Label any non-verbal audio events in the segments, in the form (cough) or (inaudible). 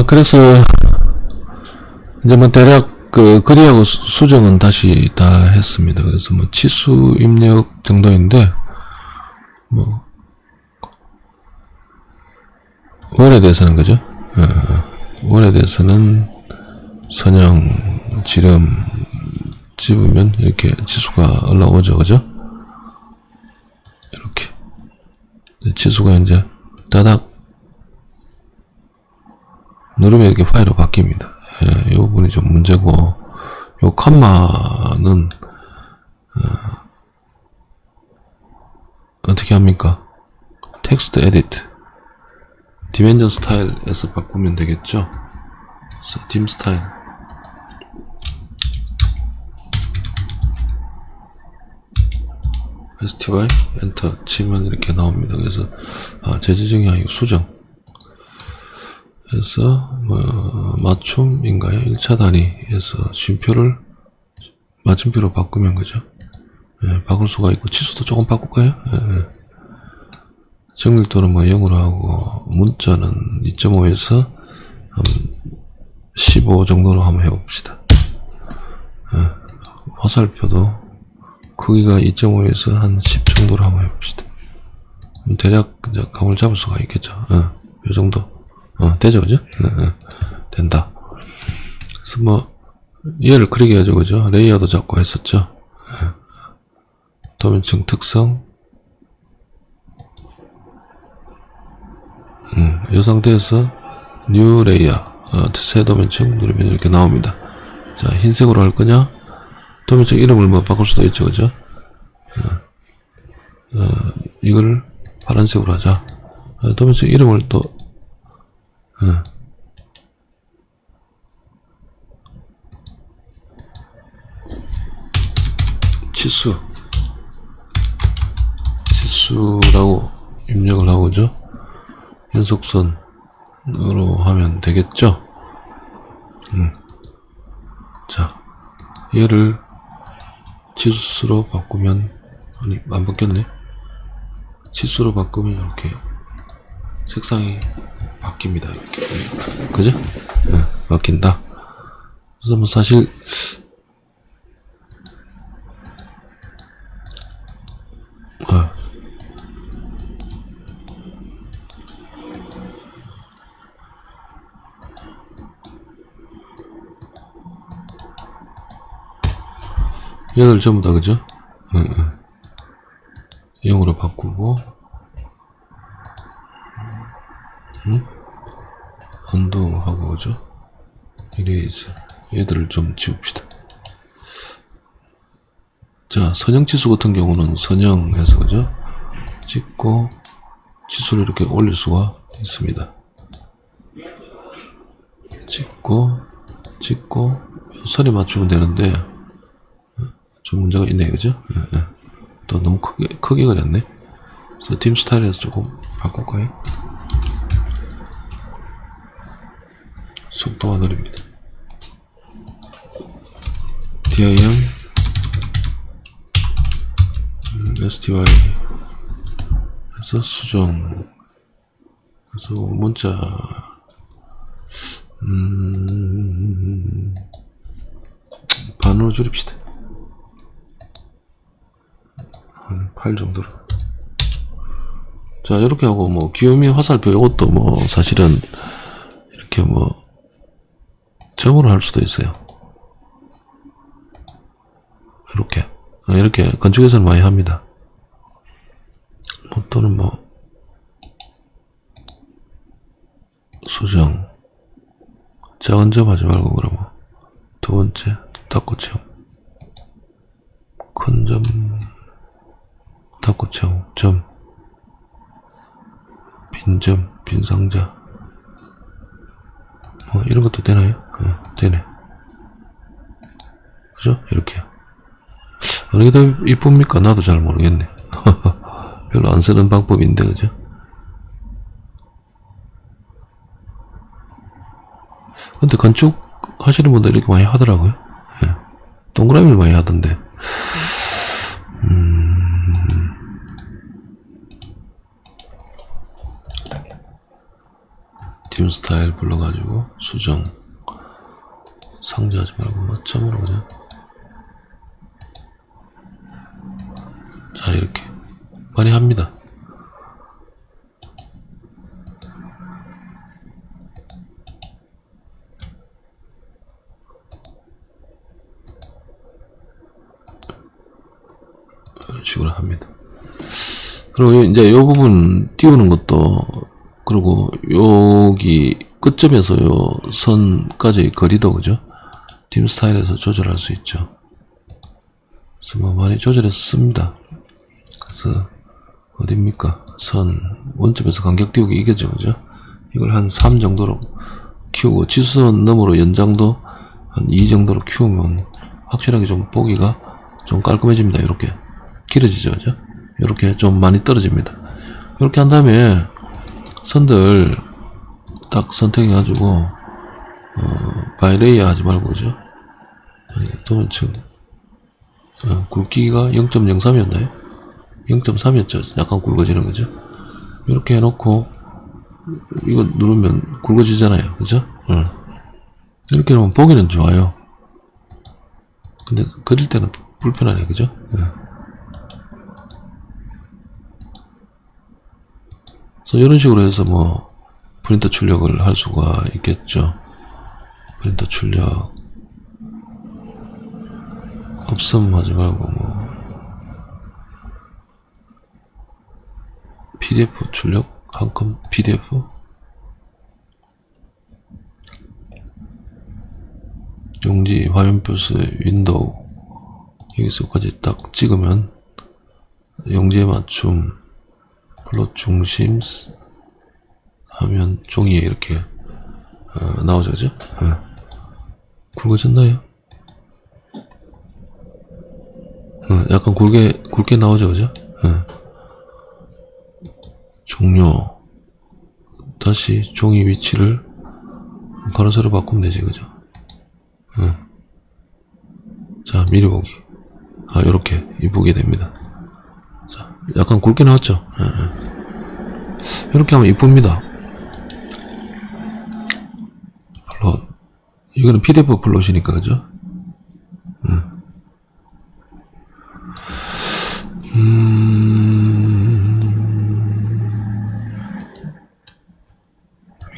아, 그래서, 이제 뭐 대략 그 거리하고 수- 수정은 다시 다 했습니다. 그래서 뭐 치수 입력 정도인데, 뭐, 월에 대해서는 그죠? 어, 월에 대해서는 선형, 지름 집으면 이렇게 치수가 올라오죠. 그죠? 이렇게. 치수가 이제 따닥 누르면 이렇게 파일로 바뀝니다. 예, 이 부분이 좀 문제고, 요 컴마는, 어, 떻게 합니까? text edit. dimension style에서 바꾸면 되겠죠? dim style. 페스티벌 엔터 치면 이렇게 나옵니다. 그래서 아, 재지정이 아니고 수정. 그래서 뭐 맞춤인가요? 1차 단위에서 쉼표를 맞춤표로 바꾸면 그죠? 예, 바꿀 수가 있고 치수도 조금 바꿀까요? 예, 예. 정밀도는 뭐 0으로 하고 문자는 2.5에서 한15 정도로 한번 해봅시다. 예, 화살표도 크기가 2.5에서 한 10 정도로 한번 해봅시다. 대략 감을 잡을 수가 있겠죠. 어, 이 정도. 어, 되죠, 그죠? 어, 어, 된다. 그래서 뭐, 얘를 그리게 해야죠, 그죠? 레이어도 잡고 했었죠. 예. 도면층 특성. 음, 이 상태에서 new layer, 어, 새 도면층 누르면 이렇게 나옵니다. 자, 흰색으로 할 거냐? 도면층 이름을 뭐 바꿀 수도 있죠, 그죠? 어, 어, 이걸 파란색으로 하자. 어, 도면층 이름을 또, 어. 치수. 치수라고 입력을 하고죠. 연속선으로 하면 되겠죠? 음. 자, 얘를 치수로 바꾸면 아니 안 바뀌었네 치수로 바꾸면 이렇게 색상이 바뀝니다 이렇게 그죠? 네, 바뀐다 그래서 뭐 사실 얘를 전부 다 그죠? 응, 응. 0으로 바꾸고 응? 언도 하고 그죠? 이레이즈 얘들을 좀 지웁시다 자 선형치수 같은 경우는 선형해서 그죠? 찍고 치수를 이렇게 올릴 수가 있습니다 찍고 찍고 선에 맞추면 되는데 좀 문제가 있네 그죠? 예, 예. 또 너무 크게 크게 그렸네. 그래서 팀 스타일에서 조금 바꿀까요? 속도가 느립니다. DIM 음, STY 그래서 수정. 그래서 문자. 음 반으로 줄입시다 한 8 정도로. 자 이렇게 하고 뭐 귀요미 화살표 이것도 뭐 사실은 이렇게 뭐 점으로 할 수도 있어요. 이렇게. 아, 이렇게 건축에서는 많이 합니다. 뭐 또는 뭐 수정. 작은 점 하지 말고 그러면 두 번째 닫고 채움 큰점 닫고 채움 점 빈점 빈상자 뭐 이런 것도 되나요? 네, 되네 그죠? 이렇게 어느 게 더 이쁩니까? 나도 잘 모르겠네 (laughs) 별로 안 쓰는 방법인데 그죠? 근데 건축 하시는 분들 이렇게 많이 하더라고요 예. 동그라미를 많이 하던데 팀 스타일 불러가지고 수정 상자하지 말고 맞점으로 그냥. 자 이렇게. 많이 합니다. 이런 식으로 합니다. 그리고 요- 이제 요 부분 띄우는 것도 그리고 여기 끝점에서 요 선까지 거리도 그죠? 팀 스타일에서 조절할 수 있죠. 그래서 뭐 많이 조절해서 씁니다. 그래서 어딥니까? 선 원점에서 간격 띄우기 이게죠 그죠? 이걸 한 3 정도로 키우고 지수선 너머로 연장도 한 2 정도로 키우면 확실하게 좀 보기가 좀 깔끔해집니다. 이렇게 길어지죠 그죠? 이렇게 좀 많이 떨어집니다. 이렇게 한 다음에 선들 딱 선택해 가지고 어, 바이레이어 하지 말고 그죠? 아니, 도면층 어, 굵기가 0.03이었나요? 0.3이었죠. 약간 굵어지는 거죠. 이렇게 해놓고 이거 누르면 굵어지잖아요. 그죠? 어. 이렇게 하면 보기는 좋아요. 근데 그릴 때는 불편하네. 그죠? 예. 그래서 이런 식으로 해서 뭐 프린터 출력을 할 수가 있겠죠. 프린터 출력 없음 하지 말고 뭐 PDF 출력? 한컴 PDF? 용지 화면 plot window 여기서까지 딱 찍으면 용지에 맞춤 plot 중심 하면 종이에 이렇게 어, 나오죠 그죠? 예. 굵어졌나요? 어, 약간 굵게 굵게 나오죠 그죠? 예. 종료 다시 종이 위치를 가로 세로 바꾸면 되지 그죠? 예. 자 미리 보기 아 요렇게 이쁘게 됩니다 자 약간 굵게 나왔죠? 예, 예. 이렇게 하면 이쁩니다 plot 이거는 pdf plot이니까 그죠 음. 음.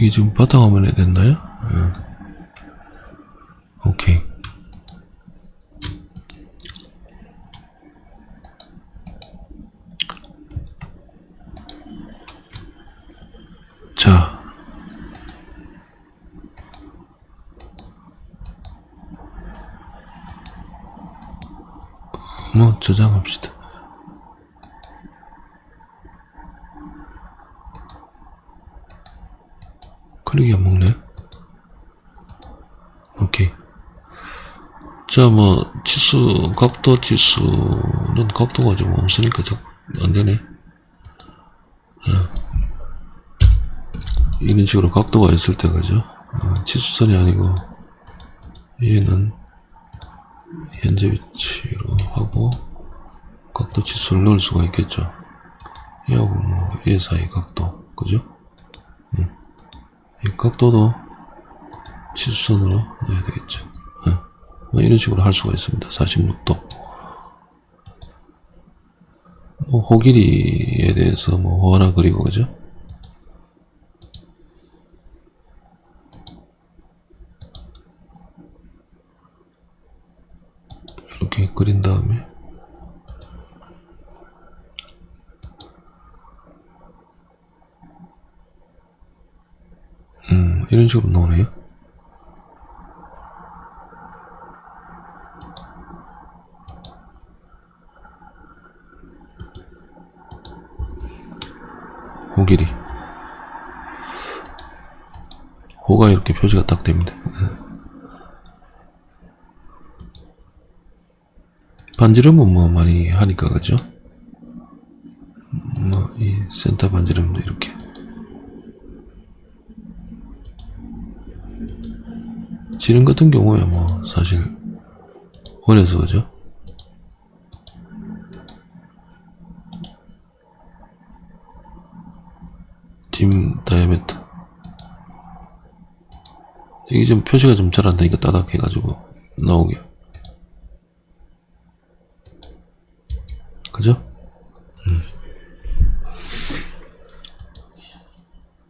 이게 지금 바탕화면에 됐나요? 예. 오케이 자 뭐 저장합시다. 클릭이 안 먹네. 오케이. 자, 뭐, 지수, 각도 지수는 각도가 좀 없으니까 자- 안 되네. 어. 이런 식으로 각도가 있을 때, 그죠? 어, 아니고, 얘는 현재 위치로 하고 각도 지수를 넣을 수가 있겠죠. 얘하고 뭐 얘 사이 각도 그죠? 음. 이 각도도 지수선으로 넣어야 되겠죠. 음. 뭐 이런 식으로 할 수가 있습니다. 46도. 뭐 호길이에 대해서 뭐 호 하나 그리고 그죠 이렇게 그린 다음에. 음 이런 식으로 나오네요. 호길이 호가 이렇게 표시가 딱 됩니다 반지름은 뭐 많이 하니까 그죠? 뭐 이 센터 반지름도 이렇게 지름 같은 경우에 뭐 사실 원해서 그죠? 딤 다이아메터 이게 좀 표시가 좀 잘 안 되니까 따닥 해가지고 나오게. 그죠? 음.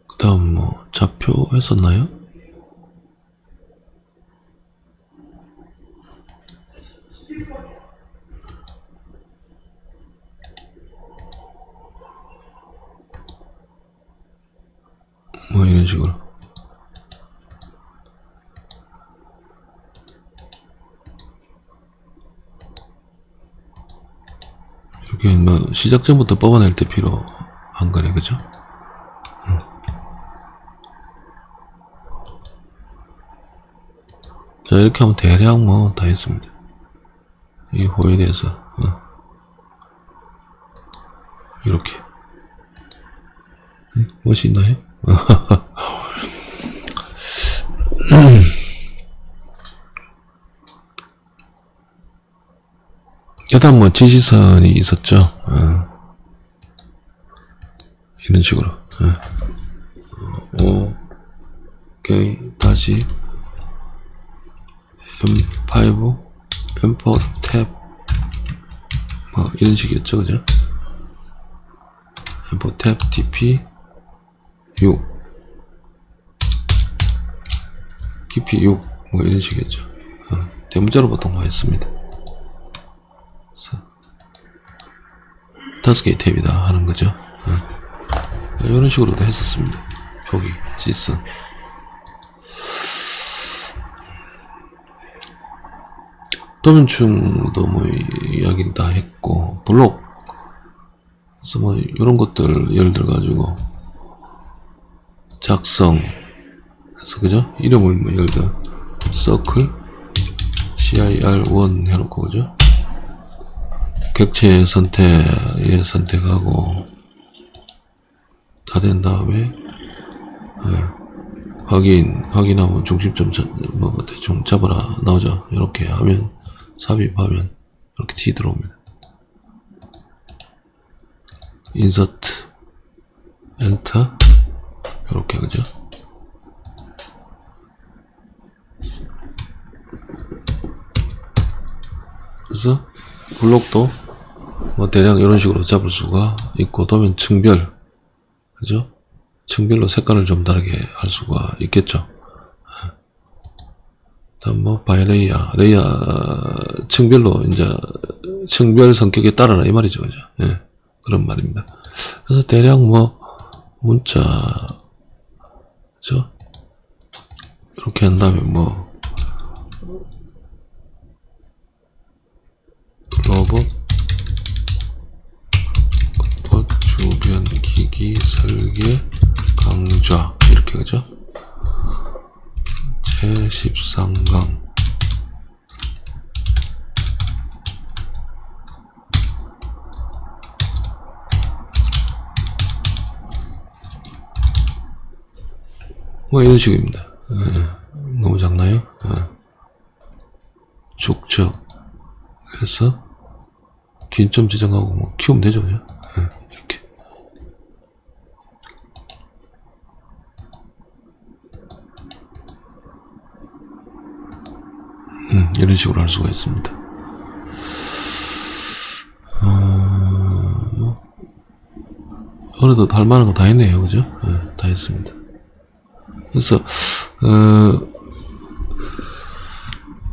그 다음 뭐 좌표 했었나요? 뭐 이런 식으로 이게 뭐 시작 전부터 뽑아낼 때 필요한 거네 그죠? 응. 자 이렇게 하면 대략 뭐 다 했습니다 이 호에 대해서 어. 이렇게 응? 무엇이 있나요? (laughs) 일단 뭐 지시선이 있었죠. 어. 이런 식으로. 어. 오, 오케이 다시 M5, M4 탭, 뭐 이런 식이었죠, 그죠? M4 탭, TP 6, 깊이 6, 뭐 이런 식이었죠. 어. 대문자로 보통 많이 씁니다. 다섯 개의 탭이다 하는 거죠. 어. 이런 식으로도 했었습니다. 표기, 지슨. 도면충도 뭐 이야기를 다 했고 블록 그래서 뭐 이런 것들 예를 들어 가지고 작성 그래서 그죠 이름을 뭐 예를 들어 서클 CIR1 해놓고 그죠 객체 선택에 선택하고 다 된 다음에 예, 확인 확인하면 중심점 자, 뭐 대충 잡아라. 나오죠? 이렇게 하면 삽입하면 이렇게 T 들어옵니다. insert enter. 이렇게 그죠? 그래서 블록도 뭐 대략 이런 식으로 잡을 수가 있고 도면 층별. 그죠? 층별로 색깔을 좀 다르게 할 수가 있겠죠. 다음 뭐 by layer layer 층별로 이제 층별 성격에 따라라 이 말이죠 그죠? 예, 그런 말입니다. 그래서 대략 뭐 문자. 그죠? 이렇게 한 다음에 뭐 뭐 이런 식입니다 예, 너무 작나요? 예. 축적 해서 긴점 지정하고 뭐 키우면 되죠 그죠? 예, 이렇게 음, 이런 식으로 할 수가 있습니다 어, 뭐, 어느덧 할 만한 거 다 했네요 그죠? 예, 다 했습니다 그래서 어,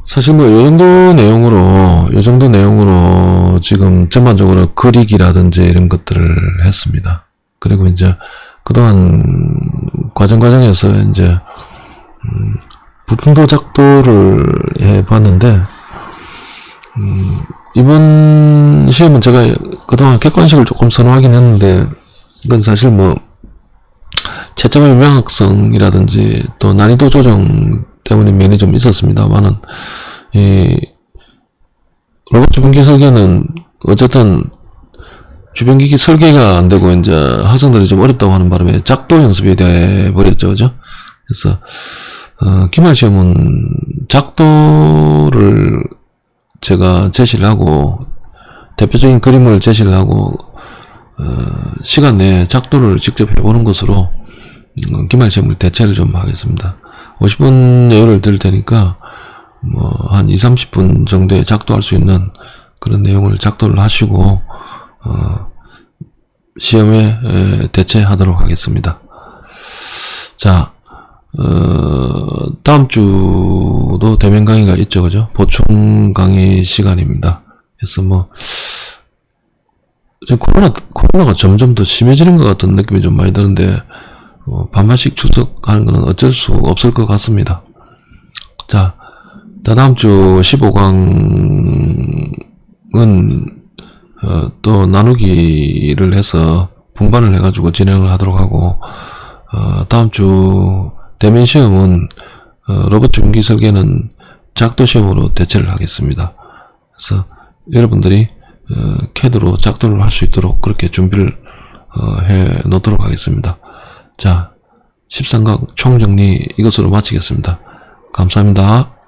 사실 뭐, 요 정도 내용으로, 요 정도 내용으로 지금 전반적으로 그리기라든지 이런 것들을 했습니다. 그리고 이제 그동안 과정 과정에서 이제, 음, 부품 도 작도를 해봤는데, 음, 이번 시험은 제가 그동안 객관식을 조금 선호하긴 했는데, 이건 사실 뭐, 채점의 명확성이라든지 또 난이도 조정 때문에 면이 좀 있었습니다만은 이 로봇 주변기 설계는 어쨌든 주변기기 설계가 안 되고 이제 학생들이 좀 어렵다고 하는 바람에 작도 연습이 돼 버렸죠, 그죠? 그래서 어, 기말 시험은 작도를 제가 제시를 하고 대표적인 그림을 제시를 하고 어, 시간 내에 작도를 직접 해보는 것으로 어, 기말 시험을 대체를 좀 하겠습니다. 50분 여유를 드릴 테니까 뭐 한 2, 30분 정도에 작도할 수 있는 그런 내용을 작도를 하시고 어, 시험에 에, 대체하도록 하겠습니다. 자, 어, 다음 주도 대면 강의가 있죠, 그죠? 보충 강의 시간입니다. 그래서 뭐, 지금 코로나, 코로나가 점점 더 심해지는 것 같은 느낌이 좀 많이 드는데, 어, 반반씩 출석하는 것은 어쩔 수 없을 것 같습니다. 자, 자, 다음 주 15강은, 어, 또 나누기를 해서 분반을 해가지고 진행을 하도록 하고, 어, 다음 주 대면 시험은 어, 로봇 중기 설계는 작도 시험으로 대체를 하겠습니다. 그래서 여러분들이 어, 캐드로 작도를 할 수 있도록 그렇게 준비를 어, 해 놓도록 하겠습니다. 자, 13강 총정리 이것으로 마치겠습니다. 감사합니다.